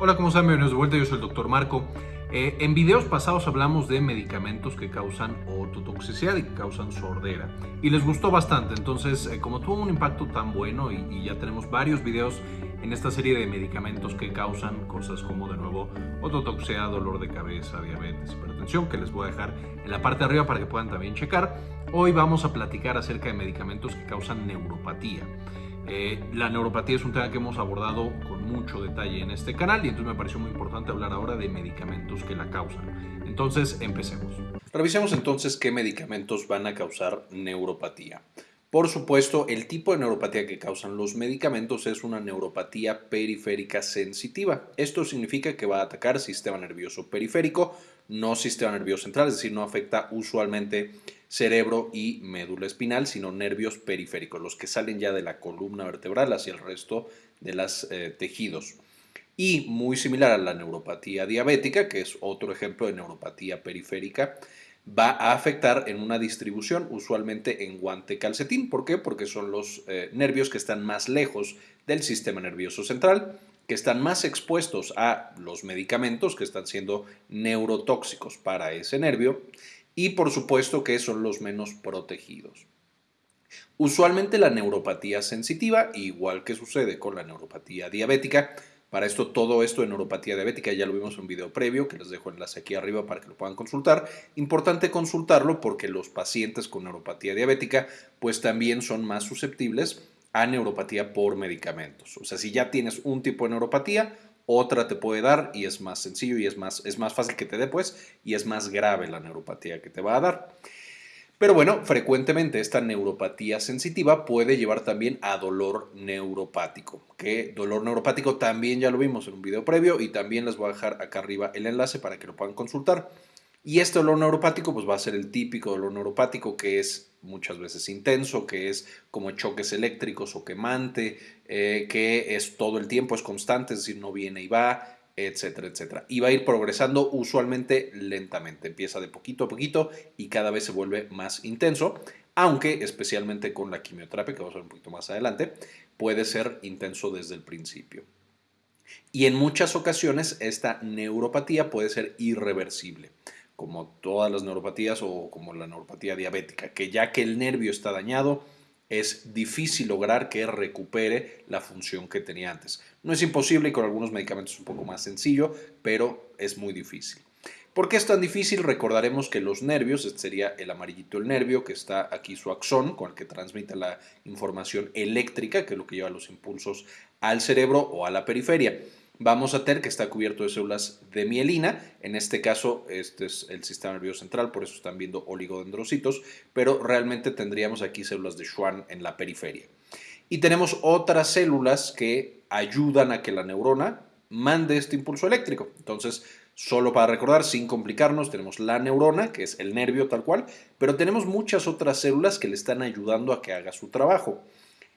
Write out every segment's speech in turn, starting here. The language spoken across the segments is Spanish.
Hola, ¿cómo están? Bienvenidos de vuelta, yo soy el Dr. Marco. Eh, en videos pasados hablamos de medicamentos que causan ototoxicidad y que causan sordera. Y les gustó bastante, entonces eh, como tuvo un impacto tan bueno y, y, ya tenemos varios videos en esta serie de medicamentos que causan cosas como de nuevo ototoxicidad, dolor de cabeza, diabetes, hipertensión, que les voy a dejar en la parte de arriba para que puedan también checar. Hoy vamos a platicar acerca de medicamentos que causan neuropatía. Eh, la neuropatía es un tema que hemos abordado con mucho detalle en este canal y entonces me pareció muy importante hablar ahora de medicamentos que la causan. Entonces, empecemos. Revisemos entonces qué medicamentos van a causar neuropatía. Por supuesto, el tipo de neuropatía que causan los medicamentos es una neuropatía periférica sensitiva. Esto significa que va a atacar sistema nervioso periférico, no sistema nervioso central, es decir, no afecta usualmente cerebro y médula espinal, sino nervios periféricos, los que salen ya de la columna vertebral hacia el resto de los eh, tejidos. Y muy similar a la neuropatía diabética, que es otro ejemplo de neuropatía periférica, va a afectar en una distribución usualmente en guante calcetín. ¿Por qué? Porque son los eh, nervios que están más lejos del sistema nervioso central, que están más expuestos a los medicamentos que están siendo neurotóxicos para ese nervio y por supuesto que son los menos protegidos. Usualmente la neuropatía sensitiva, igual que sucede con la neuropatía diabética, para esto, todo esto de neuropatía diabética ya lo vimos en un video previo, que les dejo enlace aquí arriba para que lo puedan consultar. Importante consultarlo porque los pacientes con neuropatía diabética pues también son más susceptibles a neuropatía por medicamentos. O sea, si ya tienes un tipo de neuropatía, otra te puede dar y es más sencillo y es más, es más fácil que te dé pues y es más grave la neuropatía que te va a dar. Pero bueno, frecuentemente esta neuropatía sensitiva puede llevar también a dolor neuropático, que dolor neuropático también ya lo vimos en un video previo y también les voy a dejar acá arriba el enlace para que lo puedan consultar. Y este dolor neuropático pues va a ser el típico dolor neuropático que es muchas veces intenso, que es como choques eléctricos o quemante, eh, que es todo el tiempo, es constante, es decir, no viene y va, etcétera, etcétera. Y va a ir progresando usualmente lentamente. Empieza de poquito a poquito y cada vez se vuelve más intenso, aunque especialmente con la quimioterapia, que vamos a ver un poquito más adelante, puede ser intenso desde el principio. Y en muchas ocasiones esta neuropatía puede ser irreversible, como todas las neuropatías o como la neuropatía diabética, que ya que el nervio está dañado, es difícil lograr que recupere la función que tenía antes. No es imposible y con algunos medicamentos es un poco más sencillo, pero es muy difícil. ¿Por qué es tan difícil? Recordaremos que los nervios, este sería el amarillito el nervio, que está aquí su axón, con el que transmite la información eléctrica, que es lo que lleva los impulsos al cerebro o a la periferia vamos a tener que está cubierto de células de mielina. En este caso, este es el sistema nervioso central, por eso están viendo oligodendrocitos, pero realmente tendríamos aquí células de Schwann en la periferia. Y tenemos otras células que ayudan a que la neurona mande este impulso eléctrico. Entonces, solo para recordar, sin complicarnos, tenemos la neurona, que es el nervio tal cual, pero tenemos muchas otras células que le están ayudando a que haga su trabajo.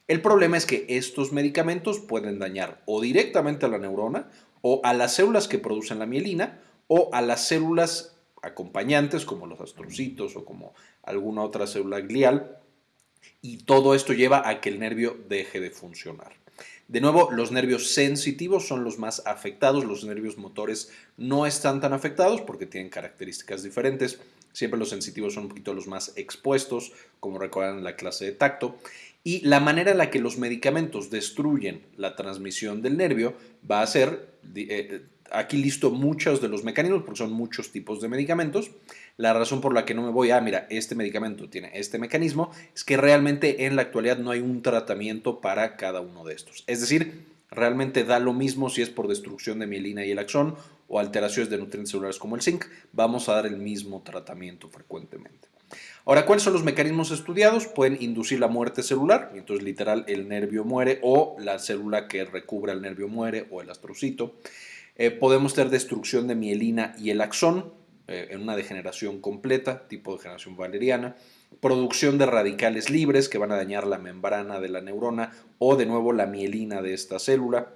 El problema es que estos medicamentos pueden dañar o directamente a la neurona o a las células que producen la mielina o a las células acompañantes como los astrocitos o como alguna otra célula glial y todo esto lleva a que el nervio deje de funcionar. De nuevo, los nervios sensitivos son los más afectados, los nervios motores no están tan afectados porque tienen características diferentes. Siempre los sensitivos son un poquito los más expuestos, como recuerdan la clase de tacto. Y la manera en la que los medicamentos destruyen la transmisión del nervio va a ser, eh, aquí listo muchos de los mecanismos, porque son muchos tipos de medicamentos. La razón por la que no me voy a, mira, este medicamento tiene este mecanismo, es que realmente en la actualidad no hay un tratamiento para cada uno de estos. Es decir, realmente da lo mismo si es por destrucción de mielina y el axón o alteraciones de nutrientes celulares como el zinc, vamos a dar el mismo tratamiento frecuentemente. Ahora, ¿cuáles son los mecanismos estudiados? Pueden inducir la muerte celular, entonces literal el nervio muere o la célula que recubre al nervio muere o el astrocito. Eh, podemos tener destrucción de mielina y el axón en una degeneración completa, tipo degeneración valeriana. Producción de radicales libres que van a dañar la membrana de la neurona o de nuevo la mielina de esta célula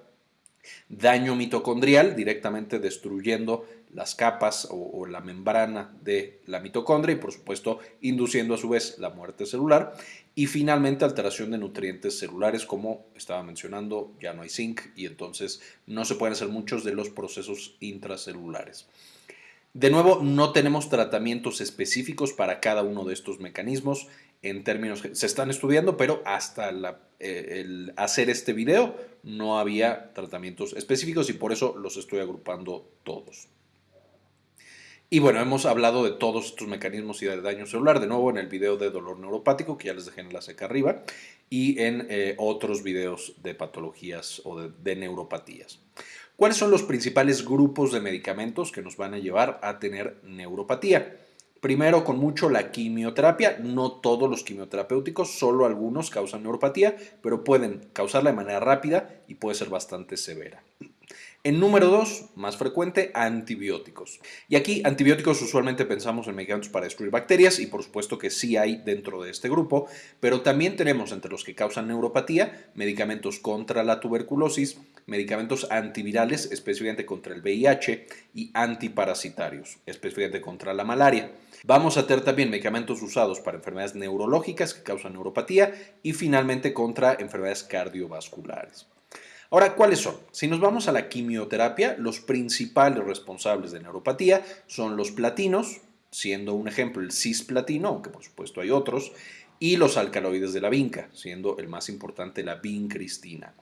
daño mitocondrial, directamente destruyendo las capas o, la membrana de la mitocondria y por supuesto induciendo a su vez la muerte celular. Y finalmente alteración de nutrientes celulares, como estaba mencionando, ya no hay zinc y entonces no se pueden hacer muchos de los procesos intracelulares. De nuevo, no tenemos tratamientos específicos para cada uno de estos mecanismos en términos que se están estudiando, pero hasta eh, el hacer este video no había tratamientos específicos y por eso los estoy agrupando todos. Y bueno, hemos hablado de todos estos mecanismos y de daño celular, de nuevo en el video de dolor neuropático, que ya les dejé en enlace acá arriba, y en eh, otros videos de patologías o de neuropatías. ¿Cuáles son los principales grupos de medicamentos que nos van a llevar a tener neuropatía? Primero, con mucho la quimioterapia. No todos los quimioterapéuticos, solo algunos causan neuropatía, pero pueden causarla de manera rápida y puede ser bastante severa. En número dos, más frecuente, antibióticos. Y aquí antibióticos usualmente pensamos en medicamentos para destruir bacterias y por supuesto que sí hay dentro de este grupo, pero también tenemos entre los que causan neuropatía medicamentos contra la tuberculosis, medicamentos antivirales específicamente contra el VIH y antiparasitarios, específicamente contra la malaria. Vamos a tener también medicamentos usados para enfermedades neurológicas que causan neuropatía y finalmente contra enfermedades cardiovasculares. Ahora, ¿cuáles son? Si nos vamos a la quimioterapia, los principales responsables de neuropatía son los platinos, siendo un ejemplo el cisplatino, aunque por supuesto hay otros, y los alcaloides de la vinca, siendo el más importante la vincristina.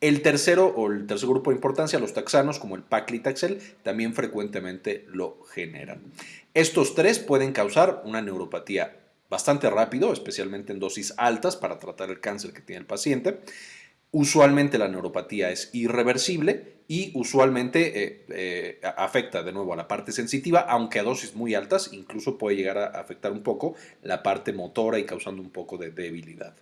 El tercero o el tercer grupo de importancia, los taxanos como el paclitaxel, también frecuentemente lo generan. Estos tres pueden causar una neuropatía bastante rápido, especialmente en dosis altas para tratar el cáncer que tiene el paciente. Usualmente la neuropatía es irreversible y usualmente eh, eh, afecta de nuevo a la parte sensitiva, aunque a dosis muy altas incluso puede llegar a afectar un poco la parte motora y causando un poco de debilidad.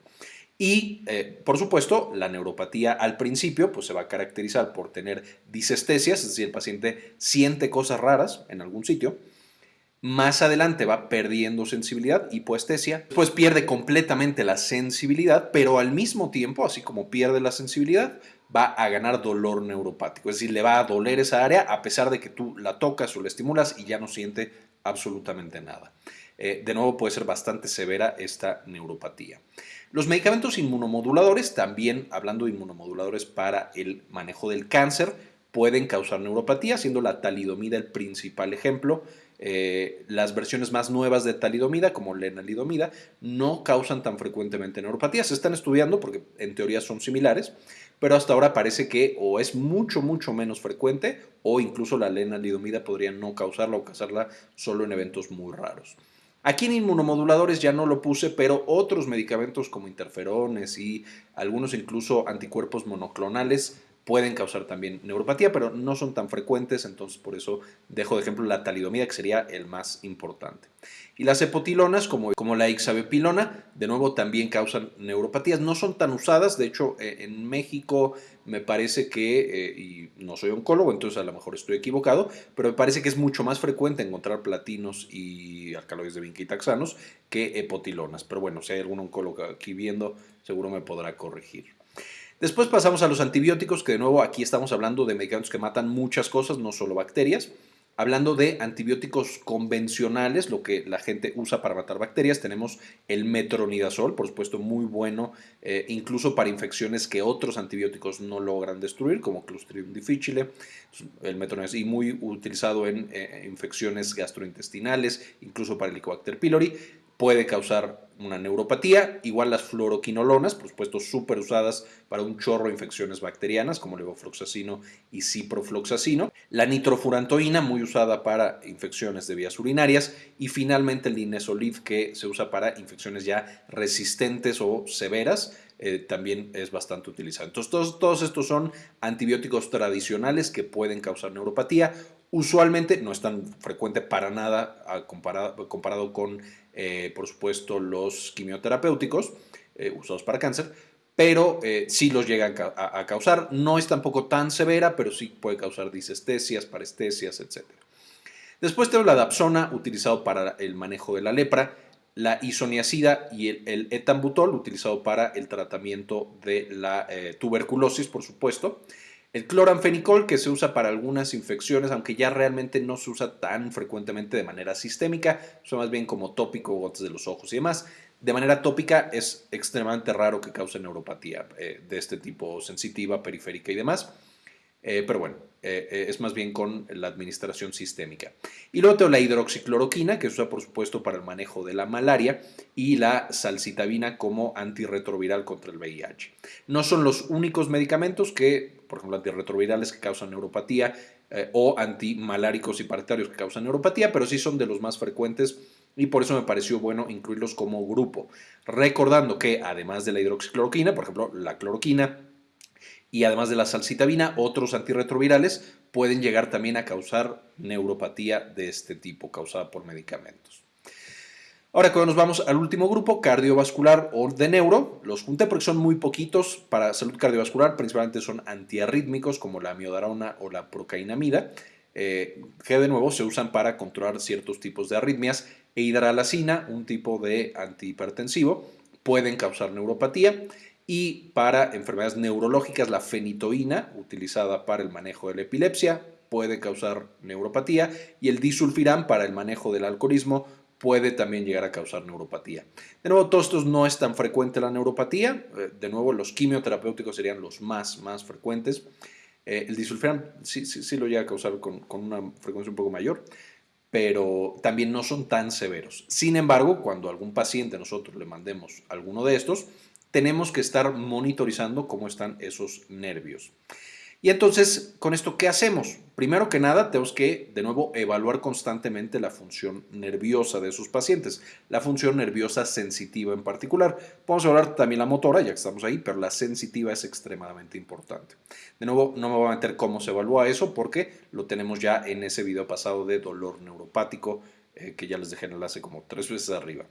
Y, eh, por supuesto, la neuropatía al principio pues, se va a caracterizar por tener disestesias, es decir, el paciente siente cosas raras en algún sitio, más adelante va perdiendo sensibilidad, hipoestesia, pues pierde completamente la sensibilidad, pero al mismo tiempo, así como pierde la sensibilidad, va a ganar dolor neuropático. Es decir, le va a doler esa área a pesar de que tú la tocas o la estimulas y ya no siente absolutamente nada. Eh, de nuevo puede ser bastante severa esta neuropatía. Los medicamentos inmunomoduladores, también hablando de inmunomoduladores para el manejo del cáncer, pueden causar neuropatía, siendo la talidomida el principal ejemplo. Eh, las versiones más nuevas de talidomida, como lenalidomida, no causan tan frecuentemente neuropatía. Se están estudiando porque en teoría son similares, pero hasta ahora parece que o es mucho, mucho menos frecuente o incluso la lenalidomida podría no causarla o causarla solo en eventos muy raros. Aquí en inmunomoduladores ya no lo puse, pero otros medicamentos como interferones y algunos incluso anticuerpos monoclonales pueden causar también neuropatía, pero no son tan frecuentes, entonces por eso dejo de ejemplo la talidomida, que sería el más importante. Y las epotilonas, como, como la ixabepilona, de nuevo también causan neuropatías. No son tan usadas, de hecho eh, en México me parece que, eh, y no soy oncólogo, entonces a lo mejor estoy equivocado, pero me parece que es mucho más frecuente encontrar platinos y alcaloides de vinquitaxanos que epotilonas. Pero bueno, si hay algún oncólogo aquí viendo, seguro me podrá corregir. Después pasamos a los antibióticos, que de nuevo aquí estamos hablando de medicamentos que matan muchas cosas, no solo bacterias. Hablando de antibióticos convencionales, lo que la gente usa para matar bacterias, tenemos el metronidazol, por supuesto muy bueno, eh, incluso para infecciones que otros antibióticos no logran destruir, como Clostridium difficile, el metronidazol, y muy utilizado en eh, infecciones gastrointestinales, incluso para el Helicobacter pylori puede causar una neuropatía, igual las fluoroquinolonas, por supuesto súper usadas para un chorro de infecciones bacterianas como levofloxacino y ciprofloxacino, la nitrofurantoína muy usada para infecciones de vías urinarias. Y finalmente el linezolid que se usa para infecciones ya resistentes o severas, eh, también es bastante utilizado. Entonces todos estos son antibióticos tradicionales que pueden causar neuropatía, usualmente no es tan frecuente para nada comparado, comparado con eh, por supuesto, los quimioterapéuticos eh, usados para cáncer, pero eh, sí los llegan a, causar. No es tampoco tan severa, pero sí puede causar disestesias, parestesias, etc. Después tengo la dapsona, utilizado para el manejo de la lepra, la isoniazida y el, etambutol, utilizado para el tratamiento de la tuberculosis, por supuesto. El cloranfenicol, que se usa para algunas infecciones, aunque ya realmente no se usa tan frecuentemente de manera sistémica, son más bien como tópico, gotas de los ojos y demás. De manera tópica es extremadamente raro que cause neuropatía eh, de este tipo sensitiva, periférica y demás. Eh, pero bueno, eh, eh, es más bien con la administración sistémica. Y luego tengo la hidroxicloroquina, que se usa por supuesto para el manejo de la malaria, y la salcitabina como antirretroviral contra el VIH. No son los únicos medicamentos que, por ejemplo, antirretrovirales que causan neuropatía o antimaláricos y paritarios que causan neuropatía, pero sí son de los más frecuentes y por eso me pareció bueno incluirlos como grupo. Recordando que además de la hidroxicloroquina, por ejemplo, la cloroquina, y además de la salcitabina, otros antirretrovirales pueden llegar también a causar neuropatía de este tipo, causada por medicamentos. Ahora cuando nos vamos al último grupo, cardiovascular o de neuro, los junté porque son muy poquitos para salud cardiovascular, principalmente son antiarrítmicos como la amiodarona o la procainamida, eh, que de nuevo se usan para controlar ciertos tipos de arritmias, e hidralacina, un tipo de antihipertensivo, pueden causar neuropatía y para enfermedades neurológicas la fenitoína, utilizada para el manejo de la epilepsia, puede causar neuropatía y el disulfiram para el manejo del alcoholismo puede también llegar a causar neuropatía. De nuevo, todos estos no es tan frecuente la neuropatía, eh, de nuevo los quimioterapéuticos serían los más, más frecuentes. Eh, el disulfiram sí, sí, sí, lo llega a causar con, con una frecuencia un poco mayor, pero también no son tan severos. Sin embargo, cuando algún paciente nosotros le mandemos alguno de estos, tenemos que estar monitorizando cómo están esos nervios. Y entonces, con esto, ¿qué hacemos? Primero que nada, tenemos que, de nuevo, evaluar constantemente la función nerviosa de esos pacientes, la función nerviosa sensitiva en particular. Podemos hablar también la motora, ya que estamos ahí, pero la sensitiva es extremadamente importante. De nuevo, no me voy a meter cómo se evalúa eso porque lo tenemos ya en ese video pasado de dolor neuropático, eh, que ya les dejé el enlace como tres veces arriba.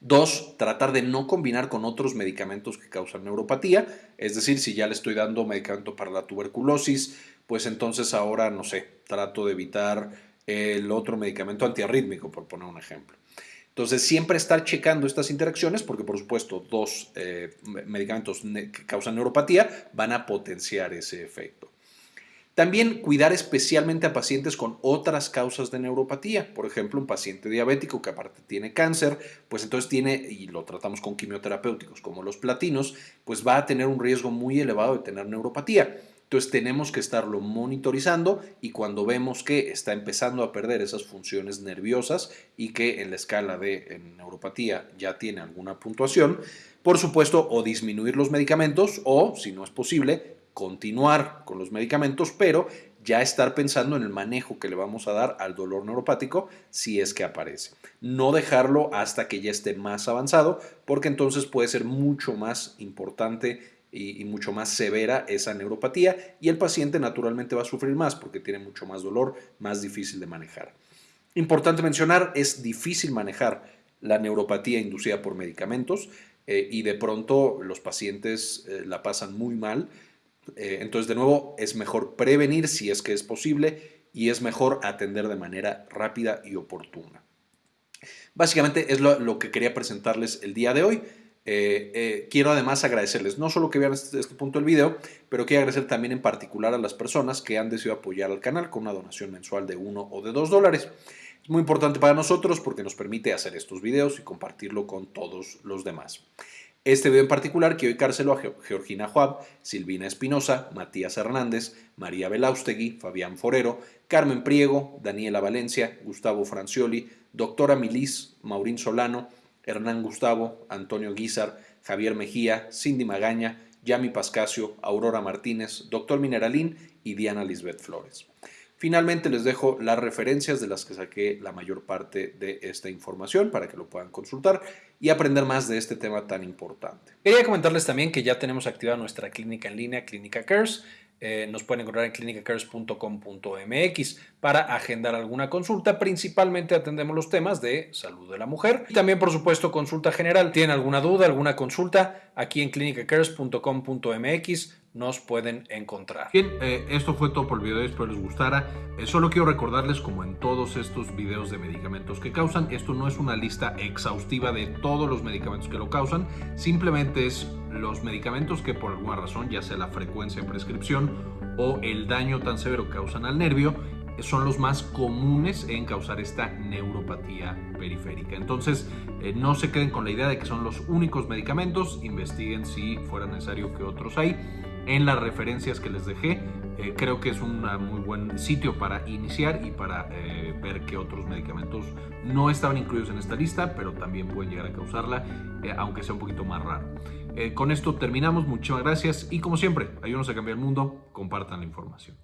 Dos, tratar de no combinar con otros medicamentos que causan neuropatía, es decir, si ya le estoy dando medicamento para la tuberculosis, pues entonces ahora, no sé, trato de evitar el otro medicamento antiarrítmico, por poner un ejemplo. Entonces, siempre estar checando estas interacciones, porque por supuesto, dos eh, medicamentos que causan neuropatía van a potenciar ese efecto. También cuidar especialmente a pacientes con otras causas de neuropatía. Por ejemplo, un paciente diabético que aparte tiene cáncer, pues entonces tiene, y lo tratamos con quimioterapéuticos como los platinos, pues va a tener un riesgo muy elevado de tener neuropatía. Entonces tenemos que estarlo monitorizando y cuando vemos que está empezando a perder esas funciones nerviosas y que en la escala de neuropatía ya tiene alguna puntuación, por supuesto o disminuir los medicamentos o, si no es posible, continuar con los medicamentos, pero ya estar pensando en el manejo que le vamos a dar al dolor neuropático si es que aparece. No dejarlo hasta que ya esté más avanzado, porque entonces puede ser mucho más importante y, mucho más severa esa neuropatía y el paciente naturalmente va a sufrir más porque tiene mucho más dolor, más difícil de manejar. Importante mencionar, es difícil manejar la neuropatía inducida por medicamentos eh, y de pronto los pacientes eh, la pasan muy mal eh, entonces, de nuevo, es mejor prevenir si es que es posible y es mejor atender de manera rápida y oportuna. Básicamente es lo, que quería presentarles el día de hoy. Eh, eh, quiero además agradecerles, no solo que vean este, este, punto del video, pero quiero agradecer también en particular a las personas que han decidido apoyar al canal con una donación mensual de 1 o de 2 dólares. Es muy importante para nosotros porque nos permite hacer estos videos y compartirlo con todos los demás. Este video en particular quiero dedicárselo a Georgina Juab, Silvina Espinosa, Matías Hernández, María Belaustegui, Fabián Forero, Carmen Priego, Daniela Valencia, Gustavo Francioli, Doctora Milis, Maurín Solano, Hernán Gustavo, Antonio Guizar, Javier Mejía, Cindy Magaña, Yami Pascasio, Aurora Martínez, Doctor Mineralín y Diana Lisbeth Flores. Finalmente les dejo las referencias de las que saqué la mayor parte de esta información para que lo puedan consultar y aprender más de este tema tan importante. Quería comentarles también que ya tenemos activada nuestra clínica en línea, Clínica Cares. Eh, nos pueden encontrar en clinicacares.com.mx para agendar alguna consulta. Principalmente atendemos los temas de salud de la mujer y también, por supuesto, consulta general. ¿Tienen alguna duda, alguna consulta? Aquí en clinicacares.com.mx nos pueden encontrar. Bien, eh, esto fue todo por el video, espero les gustara. Eh, solo quiero recordarles, como en todos estos videos de medicamentos que causan, esto no es una lista exhaustiva de todos los medicamentos que lo causan, simplemente es los medicamentos que por alguna razón, ya sea la frecuencia de prescripción o el daño tan severo que causan al nervio, son los más comunes en causar esta neuropatía periférica. Entonces, eh, no se queden con la idea de que son los únicos medicamentos, investiguen si fuera necesario que otros hay. En las referencias que les dejé, eh, creo que es un muy buen sitio para iniciar y para eh, ver que otros medicamentos no estaban incluidos en esta lista, pero también pueden llegar a causarla, aunque sea un poquito más raro. con esto terminamos, muchísimas gracias y como siempre, ayúdenos a cambiar el mundo, compartan la información.